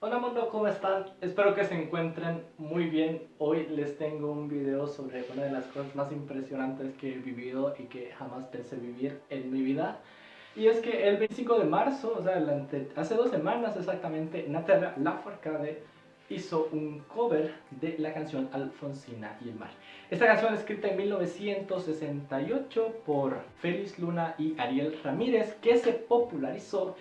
Hola mundo, ¿cómo están? Espero que se encuentren muy bien. Hoy les tengo un video sobre una de las cosas más impresionantes que he vivido y que jamás pensé vivir en mi vida. Y es que el 25 de marzo, o sea, hace dos semanas exactamente, Natalia Lafourcade hizo un cover de la canción Alfonsina y el mar. Esta canción escrita en 1968 por Félix Luna y Ariel Ramírez que se popularizó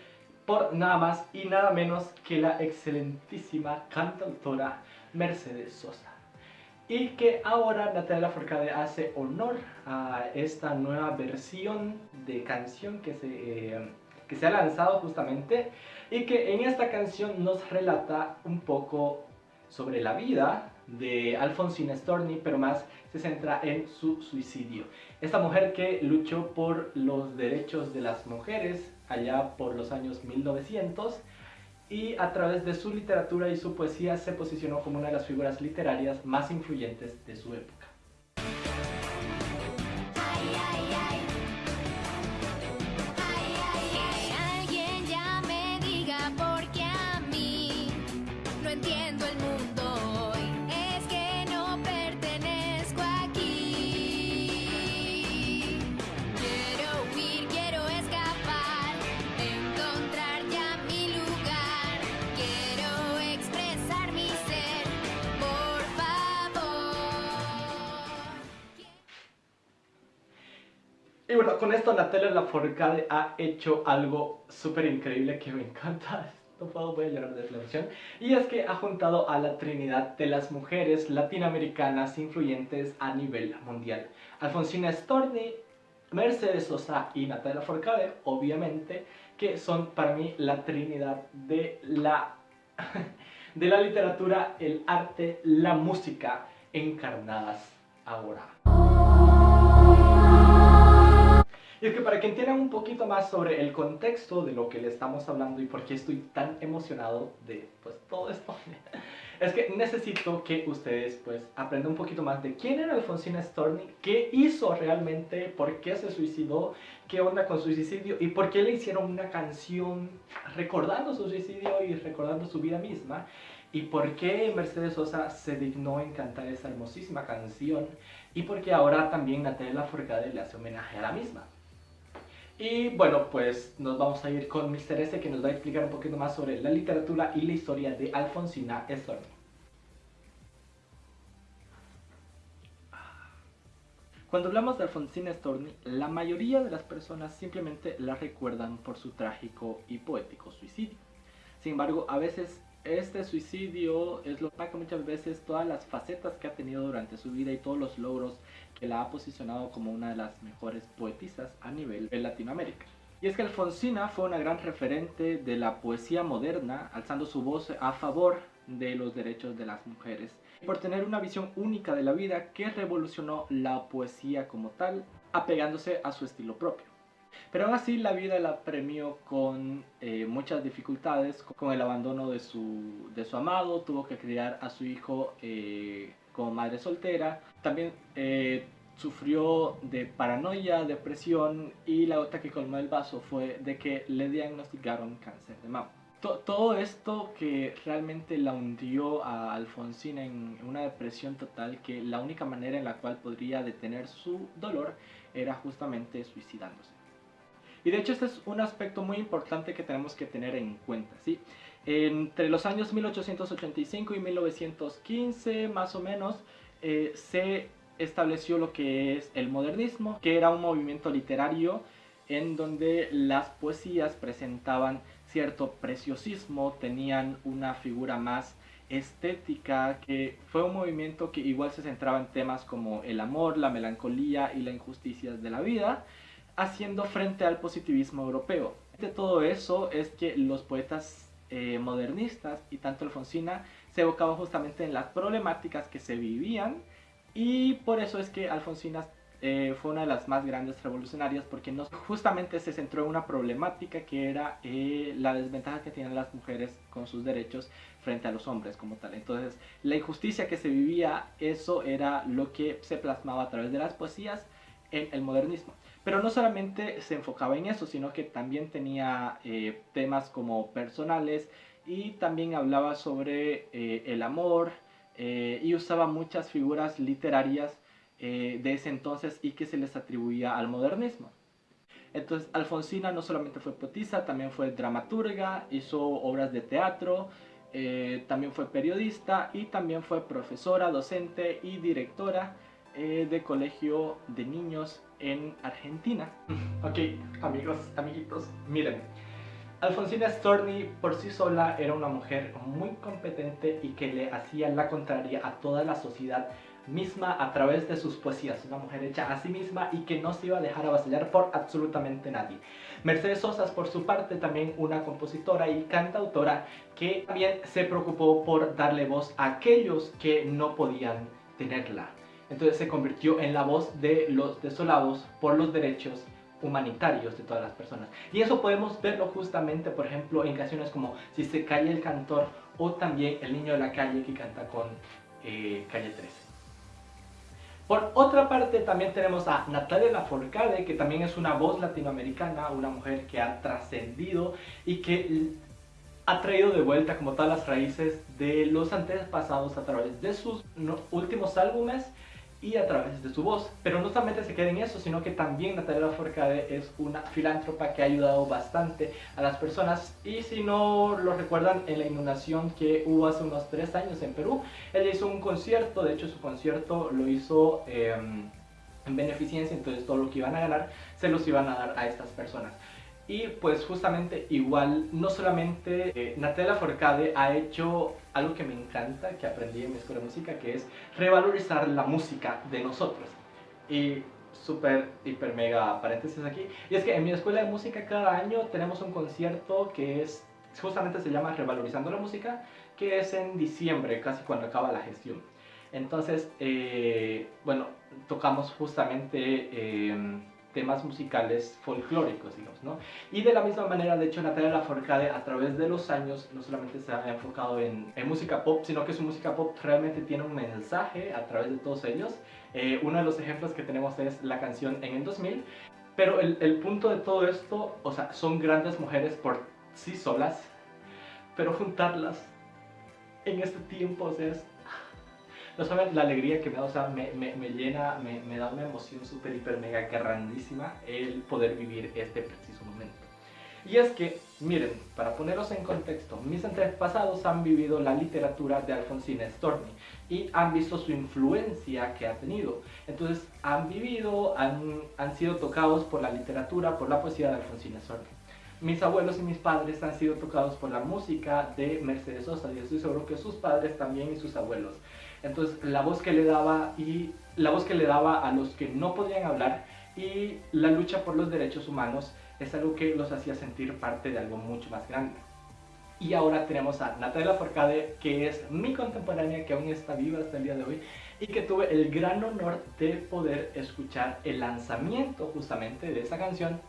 por nada más y nada menos que la excelentísima cantautora Mercedes Sosa. Y que ahora Natalia Forcade hace honor a esta nueva versión de canción que se, eh, que se ha lanzado justamente y que en esta canción nos relata un poco sobre la vida de Alfonsina Storni, pero más se centra en su suicidio. Esta mujer que luchó por los derechos de las mujeres allá por los años 1900 y a través de su literatura y su poesía se posicionó como una de las figuras literarias más influyentes de su época. Y bueno, con esto Natalia Lafourcade ha hecho algo súper increíble que me encanta. No puedo, voy a llorar de la emoción. Y es que ha juntado a la trinidad de las mujeres latinoamericanas influyentes a nivel mundial. Alfonsina Storni, Mercedes Sosa y Natalia Lafourcade, obviamente, que son para mí la trinidad de la, de la literatura, el arte, la música encarnadas ahora. Y es que para que entiendan un poquito más sobre el contexto de lo que le estamos hablando y por qué estoy tan emocionado de pues todo esto, es que necesito que ustedes pues aprendan un poquito más de quién era Alfonsina Storni, qué hizo realmente, por qué se suicidó, qué onda con su suicidio y por qué le hicieron una canción recordando su suicidio y recordando su vida misma y por qué Mercedes Sosa se dignó en cantar esa hermosísima canción y por qué ahora también Natalia Lafourcade le hace homenaje a la misma. Y bueno, pues nos vamos a ir con Mr. S que nos va a explicar un poquito más sobre la literatura y la historia de Alfonsina Storni. Cuando hablamos de Alfonsina Storni, la mayoría de las personas simplemente la recuerdan por su trágico y poético suicidio. Sin embargo, a veces este suicidio es lo que muchas veces todas las facetas que ha tenido durante su vida y todos los logros que la ha posicionado como una de las mejores poetisas a nivel de Latinoamérica. Y es que Alfonsina fue una gran referente de la poesía moderna, alzando su voz a favor de los derechos de las mujeres, por tener una visión única de la vida que revolucionó la poesía como tal, apegándose a su estilo propio. Pero aún así la vida la premió con eh, muchas dificultades, con el abandono de su, de su amado, tuvo que criar a su hijo eh, como madre soltera, también eh, sufrió de paranoia, depresión y la otra que colmó el vaso fue de que le diagnosticaron cáncer de mama. todo esto que realmente la hundió a Alfonsina en una depresión total que la única manera en la cual podría detener su dolor era justamente suicidándose. Y de hecho este es un aspecto muy importante que tenemos que tener en cuenta, ¿sí? Entre los años 1885 y 1915, más o menos, eh, se estableció lo que es el modernismo, que era un movimiento literario en donde las poesías presentaban cierto preciosismo, tenían una figura más estética, que fue un movimiento que igual se centraba en temas como el amor, la melancolía y la injusticia de la vida, haciendo frente al positivismo europeo. De todo eso es que los poetas eh, modernistas y tanto Alfonsina se evocaban justamente en las problemáticas que se vivían y por eso es que Alfonsina eh, fue una de las más grandes revolucionarias porque no, justamente se centró en una problemática que era eh, la desventaja que tenían las mujeres con sus derechos frente a los hombres como tal. Entonces la injusticia que se vivía, eso era lo que se plasmaba a través de las poesías en el modernismo. Pero no solamente se enfocaba en eso, sino que también tenía eh, temas como personales y también hablaba sobre eh, el amor eh, y usaba muchas figuras literarias eh, de ese entonces y que se les atribuía al modernismo. Entonces Alfonsina no solamente fue poetisa, también fue dramaturga, hizo obras de teatro, también fue periodista y también fue profesora, docente y directora de colegio de niños en Argentina. ok, amigos, amiguitos, miren. Alfonsina Storni por sí sola era una mujer muy competente y que le hacía la contraria a toda la sociedad misma a través de sus poesías, una mujer hecha a sí misma y que no se iba a dejar avasallar por absolutamente nadie. Mercedes Sosa, por su parte, también una compositora y cantautora que también se preocupó por darle voz a aquellos que no podían tenerla. Entonces se convirtió en la voz de los desolados por los derechos humanitarios de todas las personas. Y eso podemos verlo justamente, por ejemplo, en canciones como Si se cae el cantor o también El niño de la calle que canta con eh, Calle 13. Por otra parte también tenemos a Natalia Lafourcade, que también es una voz latinoamericana, una mujer que ha trascendido y que ha traído de vuelta como todas las raíces de los antepasados a través de sus últimos álbumes y a través de su voz. Pero no solamente se queda en eso, sino que también Natalia Forcade es una filántropa que ha ayudado bastante a las personas. Y si no lo recuerdan, en la inundación que hubo hace unos tres años en Perú, ella hizo un concierto, de hecho su concierto lo hizo... Em, en beneficencia, entonces todo lo que iban a ganar se los iban a dar a estas personas. Y pues justamente igual, no solamente eh, Natalia Forcade ha hecho algo que me encanta, que aprendí en mi escuela de música, que es revalorizar la música de nosotros. Y súper, hiper, mega paréntesis aquí. Y es que en mi escuela de música cada año tenemos un concierto que es, justamente se llama Revalorizando la Música, que es en diciembre, casi cuando acaba la gestión. Entonces, eh, bueno, tocamos justamente... Eh, temas musicales folclóricos, digamos, ¿no? Y de la misma manera, de hecho, Natalia Lafourcade a través de los años no solamente se ha enfocado en, música pop, sino que su música pop realmente tiene un mensaje a través de todos ellos. Eh, uno de los ejemplos que tenemos es la canción En el 2000, pero el, el punto de todo esto, o sea, son grandes mujeres por sí solas, pero juntarlas en este tiempo, o sea, es no saben la alegría que me da, o sea, me, me, llena, me, me, da una emoción súper, hiper, mega grandísima el poder vivir este preciso momento. Y es que, miren, para poneros en contexto, mis antepasados han vivido la literatura de Alfonsina Storni y han visto su influencia que ha tenido. Entonces, han vivido, han, han sido tocados por la literatura, por la poesía de Alfonsina Storni mis abuelos y mis padres han sido tocados por la música de Mercedes Sosa y estoy seguro que sus padres también y sus abuelos. Entonces la voz que le daba y la voz que le daba a los que no podían hablar y la lucha por los derechos humanos es algo que los hacía sentir parte de algo mucho más grande. Y ahora tenemos a Natalia Forcade, que es mi contemporánea, que aún está viva hasta el día de hoy, y que tuve el gran honor de poder escuchar el lanzamiento justamente de esa canción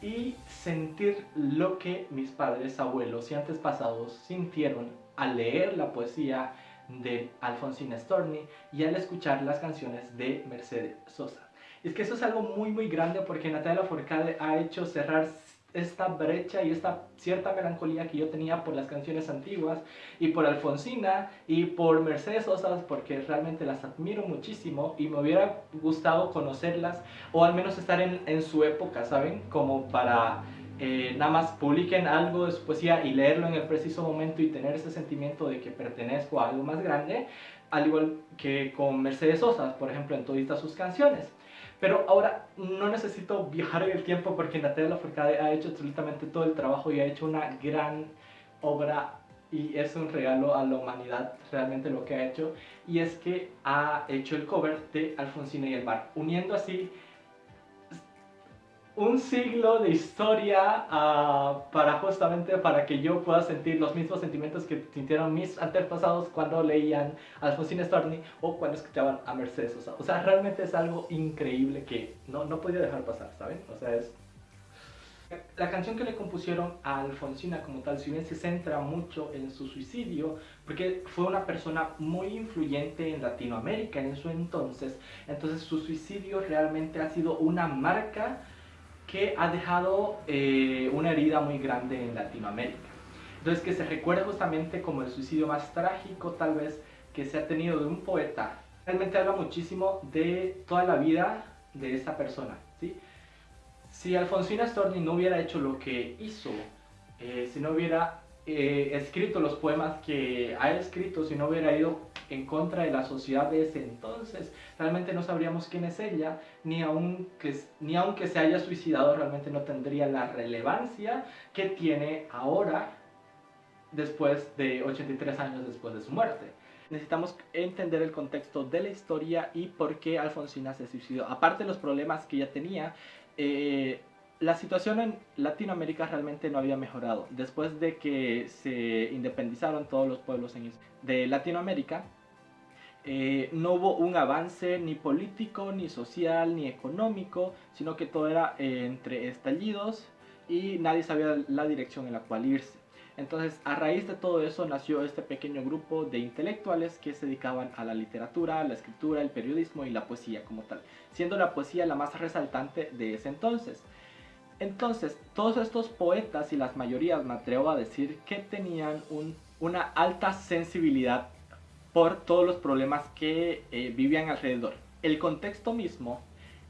y sentir lo que mis padres, abuelos y antepasados sintieron al leer la poesía de Alfonsina Storni y al escuchar las canciones de Mercedes Sosa. es que eso es algo muy muy grande porque Natalia Forcade ha hecho cerrar esta brecha y esta cierta melancolía que yo tenía por las canciones antiguas y por Alfonsina y por Mercedes Sosa porque realmente las admiro muchísimo y me hubiera gustado conocerlas o al menos estar en, en su época, ¿saben? Como para eh, nada más publiquen algo de su poesía y leerlo en el preciso momento y tener ese sentimiento de que pertenezco a algo más grande, al igual que con Mercedes Sosa, por ejemplo, en todas sus canciones. Pero ahora no necesito viajar en el tiempo porque Natalia Lafourcade ha hecho absolutamente todo el trabajo y ha hecho una gran obra y es un regalo a la humanidad realmente lo que ha hecho y es que ha hecho el cover de Alfonsina y el mar, uniendo así un siglo de historia uh, para justamente para que yo pueda sentir los mismos sentimientos que sintieron mis antepasados cuando leían a Alfonsina Storni o cuando escuchaban a Mercedes Sosa. O sea, realmente es algo increíble que no, no podía dejar pasar, ¿saben? O sea, es... La canción que le compusieron a Alfonsina como tal, si bien se centra mucho en su suicidio, porque fue una persona muy influyente en Latinoamérica en su entonces, entonces su suicidio realmente ha sido una marca que ha dejado eh, una herida muy grande en Latinoamérica. Entonces que se recuerde justamente como el suicidio más trágico tal vez que se ha tenido de un poeta. Realmente habla muchísimo de toda la vida de esa persona. ¿sí? Si Alfonsina Storni no hubiera hecho lo que hizo, eh, si no hubiera eh, escrito los poemas que ha escrito, si no hubiera ido en contra de la sociedad de ese entonces, realmente no sabríamos quién es ella, ni aunque, ni aunque se haya suicidado, realmente no tendría la relevancia que tiene ahora, después de 83 años después de su muerte. Necesitamos entender el contexto de la historia y por qué Alfonsina se suicidó. Aparte de los problemas que ella tenía, eh, la situación en Latinoamérica realmente no había mejorado. Después de que se independizaron todos los pueblos de Latinoamérica, eh, no hubo un avance ni político, ni social, ni económico, sino que todo era eh, entre estallidos y nadie sabía la dirección en la cual irse. Entonces, a raíz de todo eso nació este pequeño grupo de intelectuales que se dedicaban a la literatura, la escritura, el periodismo y la poesía como tal, siendo la poesía la más resaltante de ese entonces. Entonces, todos estos poetas y las mayorías, me atrevo a decir, que tenían una alta sensibilidad por todos los problemas que eh, vivían alrededor. El contexto mismo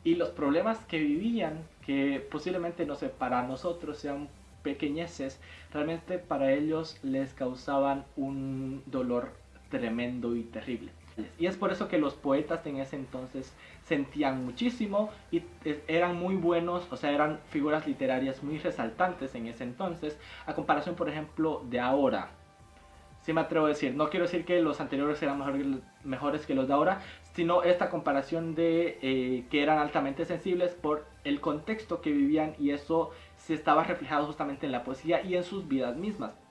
y los problemas que vivían, que posiblemente, no sé, para nosotros sean pequeñeces, realmente para ellos les causaban un dolor tremendo y terrible. Y es por eso que los poetas en ese entonces sentían muchísimo y eran muy buenos, o sea, eran figuras literarias muy resaltantes en ese entonces, a comparación, por ejemplo, de ahora. Si me atrevo a decir, no quiero decir que los anteriores eran mejores que los de ahora, sino esta comparación de eh, que eran altamente sensibles por el contexto que vivían y eso se estaba reflejado justamente en la poesía y en sus vidas mismas.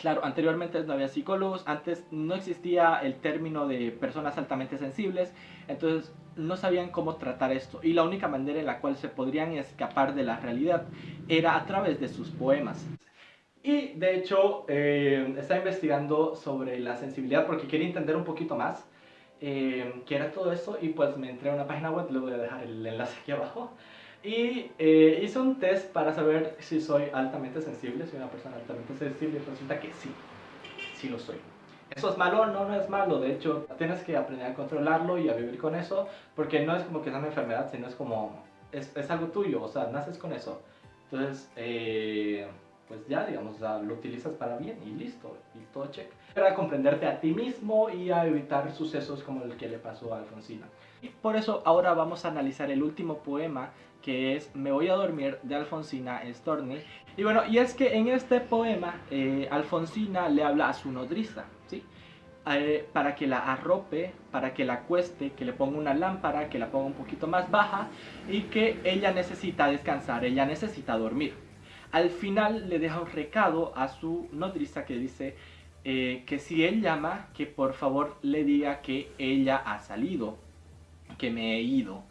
Claro, anteriormente no había psicólogos, antes no existía el término de personas altamente sensibles, entonces no sabían cómo tratar esto. Y la única manera en la cual se podrían escapar de la realidad era a través de sus poemas. Y de hecho, eh, estaba investigando sobre la sensibilidad porque quería entender un poquito más eh, qué era todo eso y pues me entré a una página web, le voy a dejar el enlace aquí abajo. Y eh, hice un test para saber si soy altamente sensible, soy una persona altamente sensible, resulta que sí, sí lo soy. ¿Eso es malo? No, no es malo. De hecho, tienes que aprender a controlarlo y a vivir con eso, porque no es como que sea una enfermedad, sino es como, es, es algo tuyo, o sea, naces con eso. Entonces, eh, pues ya, digamos, lo utilizas para bien y listo, y todo check. Para comprenderte a ti mismo y a evitar sucesos como el que le pasó a Alfonsina. Y por eso ahora vamos a analizar el último poema que es Me voy a dormir de Alfonsina Storni. Y bueno, y es que en este poema eh, Alfonsina le habla a su nodriza, ¿sí? Eh, para que la arrope, para que la acueste, que le ponga una lámpara, que la ponga un poquito más baja y que ella necesita descansar, ella necesita dormir. Al final le deja un recado a su nodriza que dice eh, que si él llama, que por favor le diga que ella ha salido, que me he ido.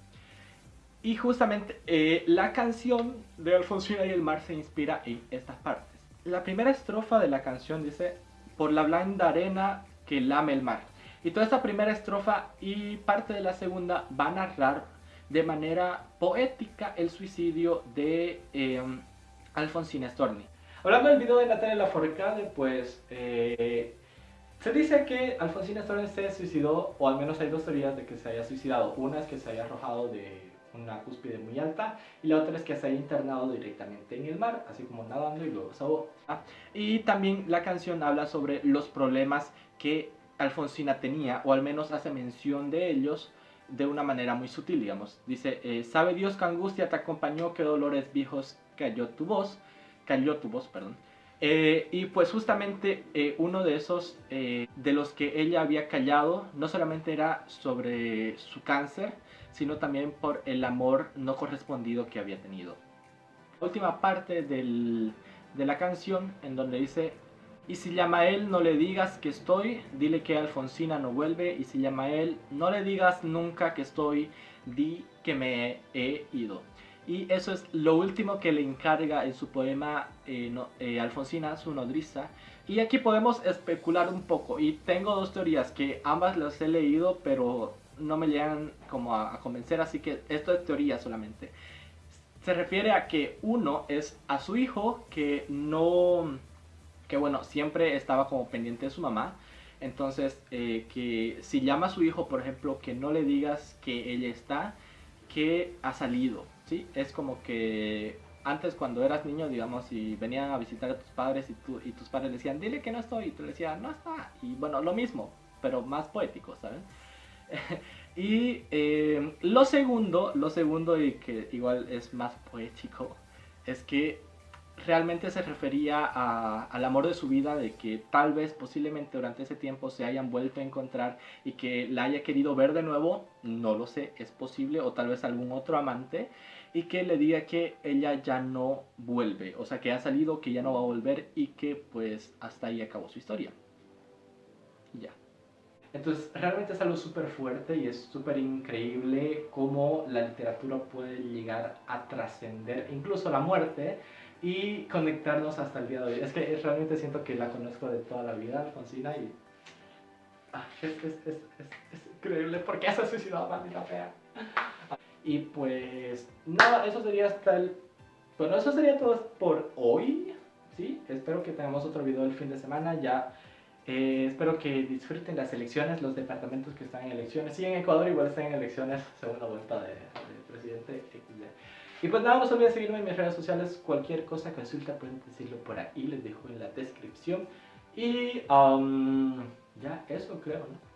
Y justamente eh, la canción de Alfonsina y el mar se inspira en estas partes. La primera estrofa de la canción dice, por la blanda arena que lame el mar. Y toda esta primera estrofa y parte de la segunda va a narrar de manera poética el suicidio de em, Alfonsina Storni. Hablando del video de Natalia Lafourcade, pues eh, se dice que Alfonsina Storni se suicidó, o al menos hay dos teorías de que se haya suicidado. Una es que se haya arrojado de una cúspide muy alta y la otra es que se haya internado directamente en el mar, así como nadando y luego ahogó. Y también la canción habla sobre los problemas que Alfonsina tenía, o al menos hace mención de ellos de una manera muy sutil, digamos. Dice, eh, sabe Dios que angustia te acompañó, que dolores viejos cayó tu voz, cayó tu voz, perdón. Eh, y pues justamente eh, uno de esos, de los que ella había callado, no solamente era sobre su cáncer, sino también por el amor no correspondido que había tenido. Última parte de la canción en donde dice y si llama a él no le digas que estoy, dile que Alfonsina no vuelve y si llama a él no le digas nunca que estoy, di que me he ido. Y eso es lo último que le encarga en su poema eh, eh, Alfonsina, su nodriza. Y aquí podemos especular un poco. Y tengo dos teorías que ambas las he leído, pero no me llegan como a, convencer, así que esto es teoría solamente. Se refiere a que uno es a su hijo que no, que bueno, siempre estaba como pendiente de su mamá. Entonces, eh, que si llama a su hijo, por ejemplo, que no le digas que ella está, que ha salido, ¿sí? Es como que antes cuando eras niño, digamos, y venían a visitar a tus padres y, tú, y tus padres decían, dile que no estoy, y tú le decías, no está. Y bueno, lo mismo, pero más poético, ¿sabes? y eh, lo segundo, lo segundo y que igual es más poético, es que realmente se refería al amor de su vida, de que tal vez posiblemente durante ese tiempo se hayan vuelto a encontrar y que la haya querido ver de nuevo, no lo sé, es posible, o tal vez algún otro amante, y que le diga que ella ya no vuelve, o sea, que ha salido, que ya no va a volver y que pues hasta ahí acabó su historia. ya. Entonces, realmente es algo súper fuerte y es súper increíble cómo la literatura puede llegar a trascender incluso la muerte y conectarnos hasta el día de hoy. Es que realmente siento que la conozco de toda la vida, Alfonsina, y ah, es, es, es, es, increíble. ¿Por qué se ha suicidado, maldita fea? Y pues, nada, eso sería hasta el... Bueno, eso sería todo por hoy, ¿sí? Espero que tengamos otro video el fin de semana, ya... Eh, espero que disfruten las elecciones, los departamentos que están en elecciones. Sí, en Ecuador igual están en elecciones, segunda vuelta de, de presidente. Y pues nada, no se olviden seguirme en mis redes sociales. Cualquier cosa, consulta, pueden decirlo por ahí. Les dejo en la descripción. Y um, ya, eso creo, ¿no?